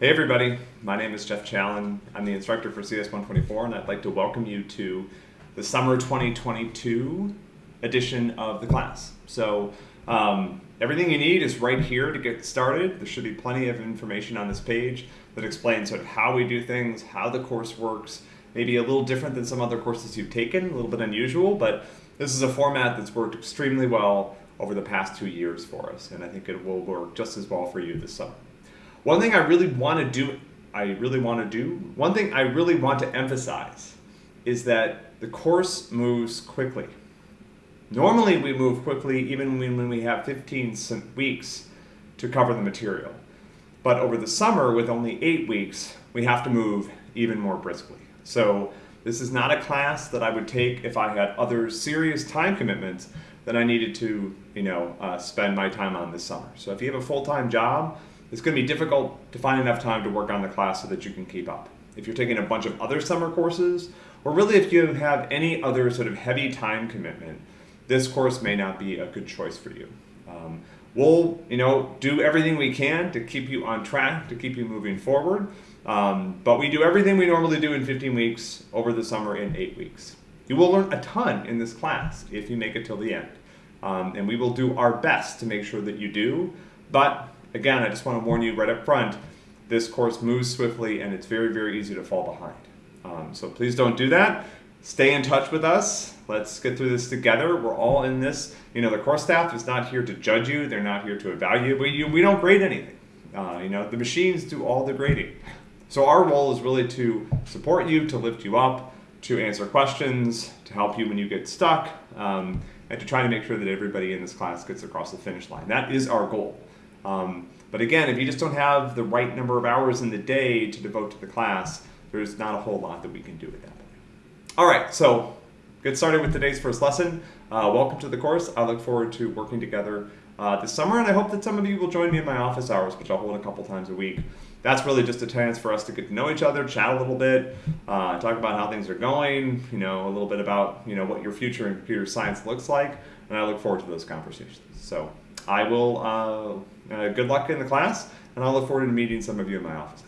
Hey everybody, my name is Jeff Challen. I'm the instructor for CS124 and I'd like to welcome you to the summer 2022 edition of the class. So um, everything you need is right here to get started. There should be plenty of information on this page that explains sort of how we do things, how the course works, maybe a little different than some other courses you've taken, a little bit unusual, but this is a format that's worked extremely well over the past two years for us, and I think it will work just as well for you this summer. One thing I really want to do, I really want to do, one thing I really want to emphasize is that the course moves quickly. Normally we move quickly even when we have 15 weeks to cover the material. But over the summer with only eight weeks, we have to move even more briskly. So this is not a class that I would take if I had other serious time commitments that I needed to, you know, uh, spend my time on this summer. So if you have a full-time job, it's going to be difficult to find enough time to work on the class so that you can keep up. If you're taking a bunch of other summer courses, or really if you have any other sort of heavy time commitment, this course may not be a good choice for you. Um, we'll, you know, do everything we can to keep you on track, to keep you moving forward, um, but we do everything we normally do in 15 weeks over the summer in eight weeks. You will learn a ton in this class if you make it till the end. Um, and we will do our best to make sure that you do, but again, I just want to warn you right up front, this course moves swiftly and it's very, very easy to fall behind. Um, so please don't do that. Stay in touch with us. Let's get through this together. We're all in this. You know, the course staff is not here to judge you. They're not here to evaluate you. We don't grade anything. Uh, you know, the machines do all the grading. So our role is really to support you, to lift you up, to answer questions, to help you when you get stuck, um, and to try to make sure that everybody in this class gets across the finish line. That is our goal. Um, but again, if you just don't have the right number of hours in the day to devote to the class, there's not a whole lot that we can do at that point. All right, so get started with today's first lesson. Uh, welcome to the course. I look forward to working together uh, this summer, and I hope that some of you will join me in my office hours, which I'll hold a couple times a week. That's really just a chance for us to get to know each other, chat a little bit, uh, talk about how things are going, you know, a little bit about, you know, what your future in computer science looks like, and I look forward to those conversations. So I will, uh, uh, good luck in the class, and I look forward to meeting some of you in my office